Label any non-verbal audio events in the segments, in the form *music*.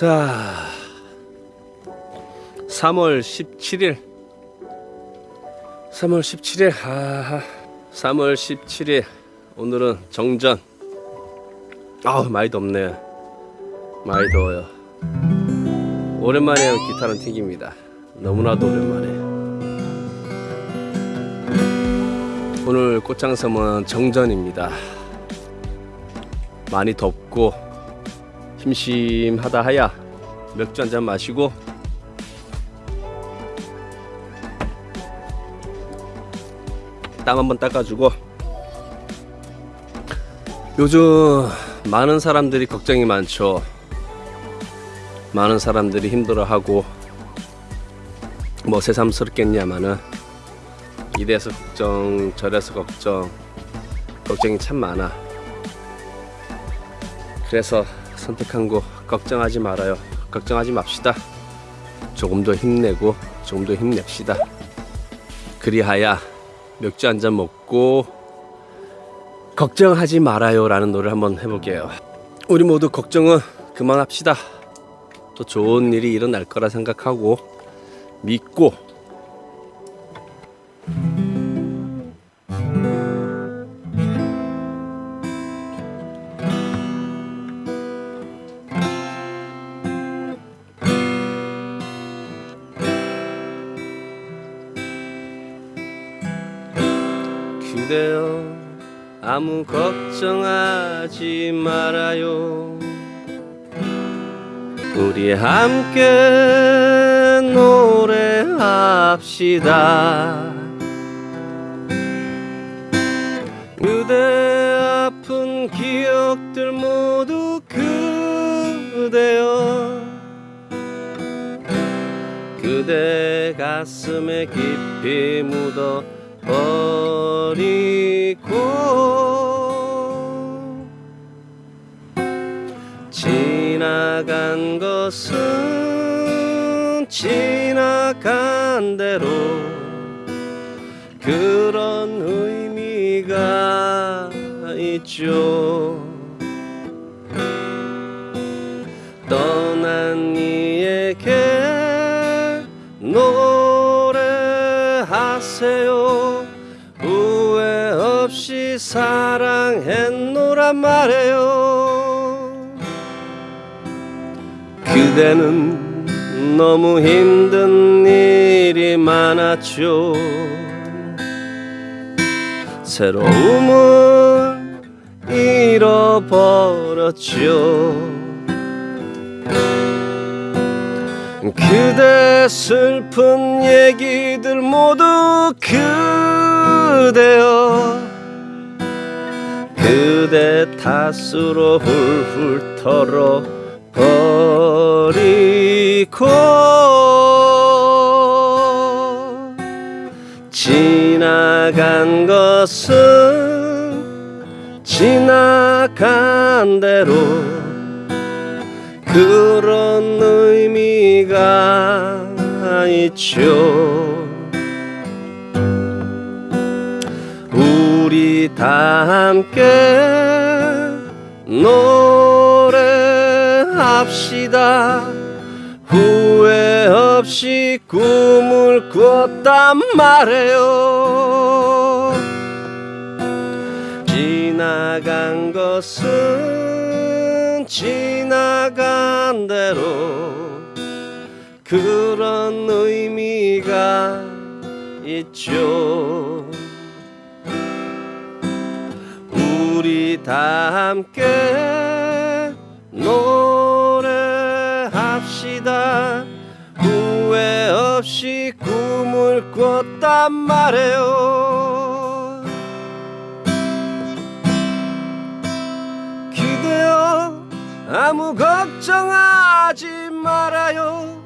자, 3월 17일. 3월 17일. 아, 3월 17일. 오늘은 정전. 아우, 많이 덥네. 많이 더워요. 오랜만에 기타는 튕깁니다. 너무나도 오랜만에. 오늘 꽃장섬은 정전입니다. 많이 덥고 심심하다 하야 맥주 한 잔 마시고 땀 한번 닦아주고 요즘 많은 사람들이 걱정이 많죠. 많은 사람들이 힘들어하고 뭐 새삼스럽겠냐마는 이래서 걱정 저래서 걱정 걱정이 참 많아. 그래서 선택한 거 걱정하지 말아요. 걱정하지 맙시다. 조금 더 힘내고 조금 더 힘냅시다. 그리하야 맥주 한 잔 먹고 걱정하지 말아요 라는 노래를 한번 해볼게요. 우리 모두 걱정은 그만합시다. 또 좋은 일이 일어날 거라 생각하고 믿고 그대여 아무 걱정하지 말아요. 우리 함께 노래합시다. 그대 아픈 기억들 모두 그대여. 그대 가슴에 깊이 묻어 버리고 지나간 것은 지나간 대로 그런 의미가 있죠 사랑했노란 말해요. 그대는 너무 힘든 일이 많았죠. 새로움을 잃어버렸죠. 그대 슬픈 얘기들 모두 그대여 탓으로 훌훌 털어 버리고 지나간 것은 지나간 대로 그런 의미가 있죠. 우리 다 함께 노래합시다. 후회 없이 꿈을 꿨단 말해요. 지나간 것은 지나간 대로 그런 의미가 있죠 우리 다 함께 노래합시다. 후회 없이 꿈을 꿨단 말해요. 그대여 아무 걱정하지 말아요.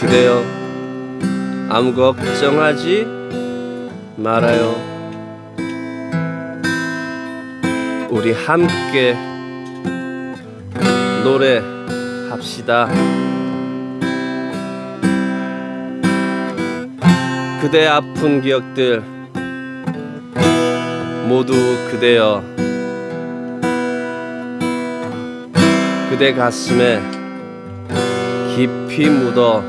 그대여 아무 걱정하지 말아요 우리 함께 노래합시다. 그대 아픈 기억들 모두 그대여. 그대 가슴에 깊이 묻어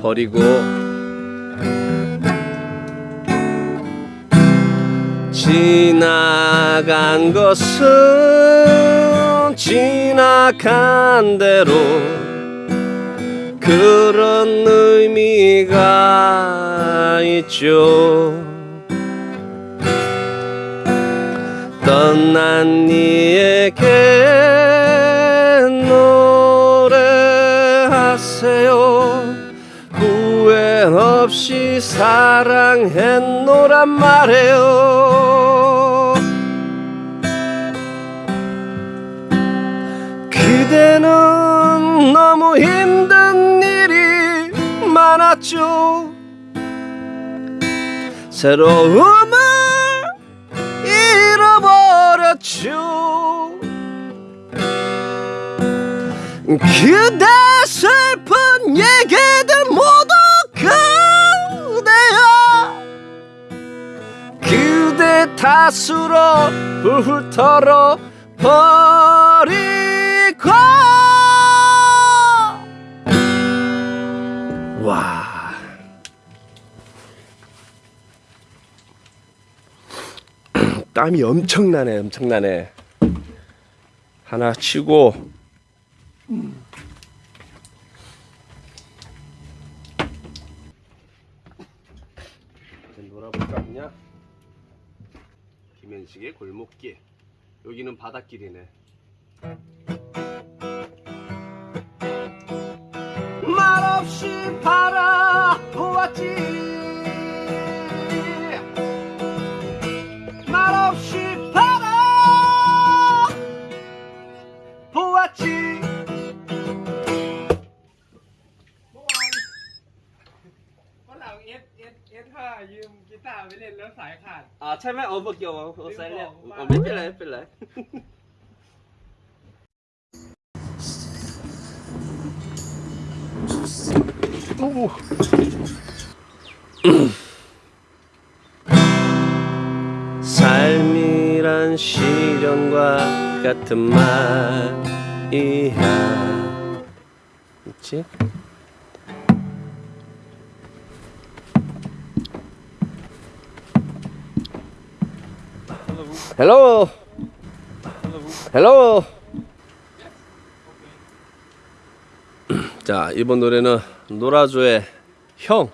버리고 지나간 것은 지나간 대로 그런 의미가 있죠. 떠난 이에게 노래하세요. 후회 없이 사랑했노란 말해요. 그대는 너무 힘든 일이 많았죠. 새로움을 잃어버렸죠. 그대 슬픈 얘기들 모두 그대야 그대 탓으로 훌훌 털 어 버리고 와. *clears throat* 땀이 엄청나네 엄청나네. 하나 치고. 놀아볼까 하냐? 김현식의 골목길. 여기는 바닷길이네 말없이 바라보았지 말없이 바라보았지 วันหลังเอสเอสเอสห้ายืมกีตาร์ไปเล่นแล้วสายขาด อ่าใช่ไหมโอ้เมื่อกี้ว่าโอ้ใส่เนี่ย ลืมบอก อ๋อไม่เป็นไรไม่เป็นไร 오. 삶이란 시련과 같은 말이야. 있지? 헬로. 헬로. *clears throat* 자, 이번 노래는 노라조의 형.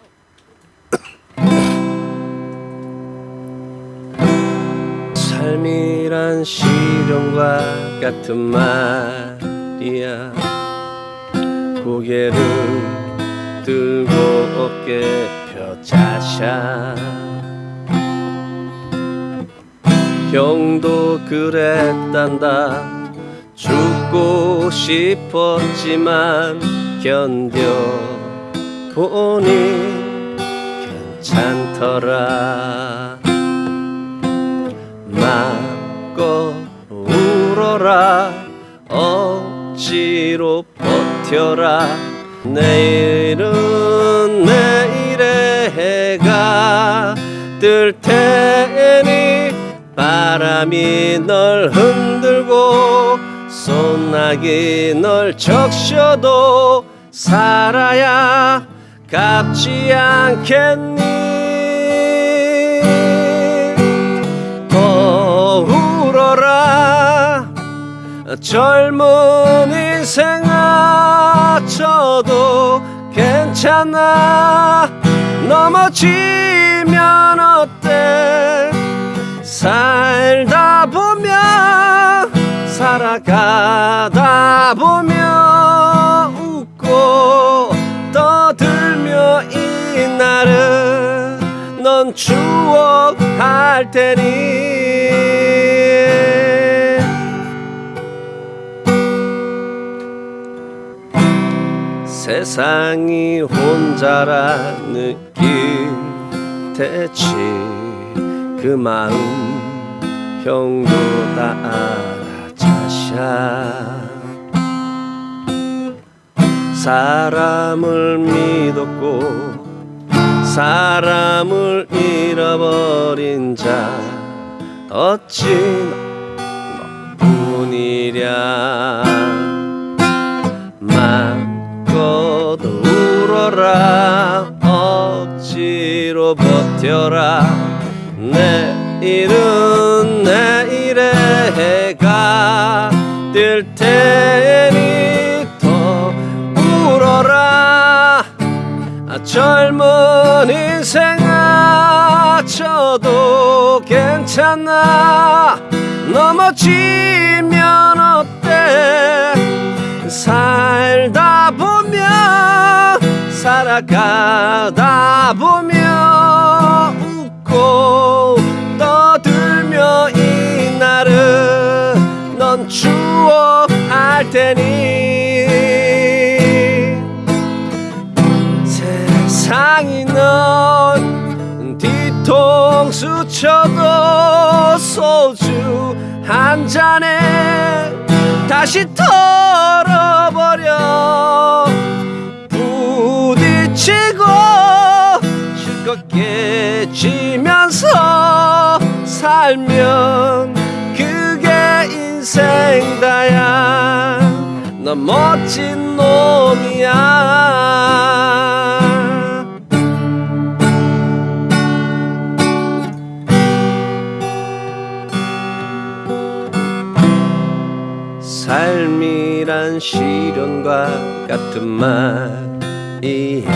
삶이란 시련과 같은 말이야. 고개를 들고 어깨 펴자샤. 형도 그랬단다. 죽고 싶었지만 견뎌 보니 괜찮더라. 마음껏 울어라. 억지로 버텨라. 내일은 내일의 해가 뜰 테니 바람이 널 흔들고 소나기 널 적셔도 살아야 갚지 않겠니? 더 울어라 젊은 인생 아쳐도 괜찮아. 넘어지면 어때? 살다 보면 살아가다 보면 웃고 떠들며 이날은 넌 추억할 테니. 세상이 혼자라 느낄 테지 그 마음 형도 다 알아 자샤 사람을 믿었고 사람을 잃어버린 자 어찌 너뿐이랴. 마음껏 울어라 억지로 버텨라. 내일은 내일의 해가 뜰 테니. 아, 젊은 인생아 저도 괜찮아. 넘어지면 어때? 살다 보면 살아가다 보면 웃고 떠들며 이날은 넌 추억할 테니 세상이 넌 뒤통수 쳐도 소주 한 잔에 다시 털어버려. 부딪히고 실컷 깨지면서 살면 그게 인생다야. 넌 멋진 놈이야 삶이란 시련과 같은 말이야.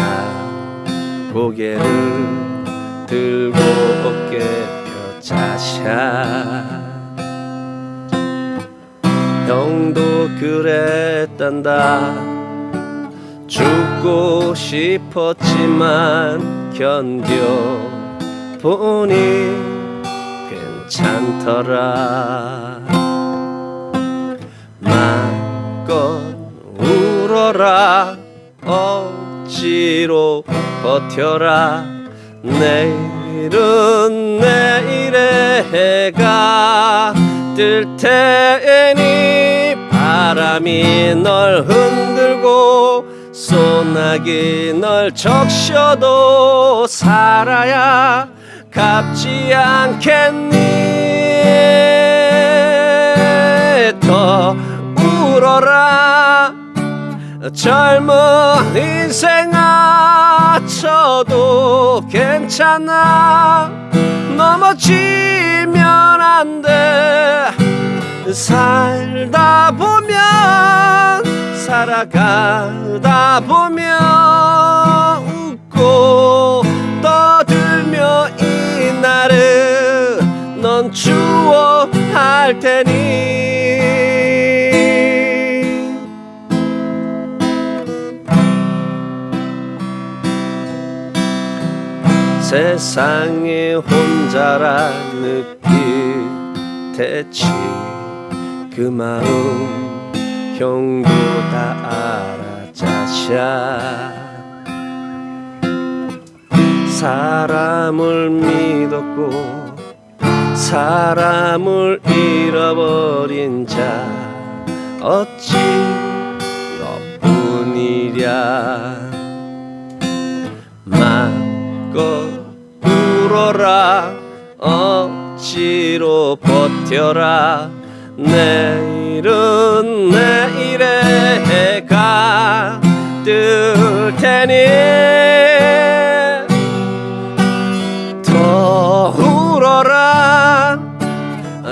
고개를 들고 어깨 펴자샤. 형도 그랬단다. 죽고 싶었지만 견뎌 보니 괜찮더라 마껏 울어라 억지로 버텨라. 내일은 내일의 해가 뜰 테니 바람이 널 흔들고 소나기 널 적셔도 살아야 갚지 않겠니? 더 울어라. 젊은 인생아 저도 괜찮아. 넘어지면 안 돼. 살다 보면 살아가다 보면 웃고 떠들며 이날은 넌 추억할 테니 세상에 혼자라 느낄 테지 그 마음 형도 다 알아 자샤 사람을 믿었고 사람을 잃어버린 자 어찌 너뿐이랴 울어라 억지로 버텨라. 내일은 내일의 해가 뜰 테니. 더 울어라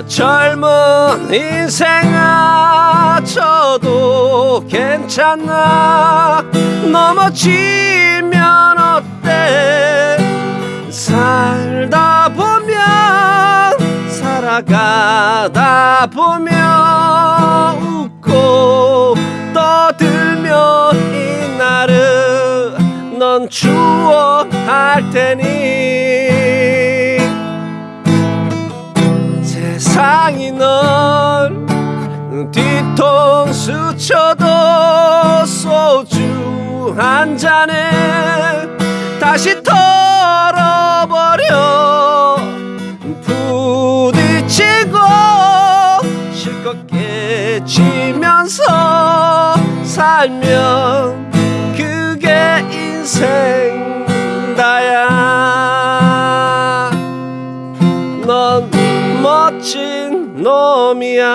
젊은 인생아 저도 괜찮아. 넘어지면 어때 살다 보면 살아가다 보면 웃고 떠들며 이날은 넌 추억할 테니. 세상이 널 뒤통수 쳐도 소주 한 잔에 다시 털 어버려 부딪히고 실컷 깨지면서 살면 그게 인생다야. 넌 멋진 놈이야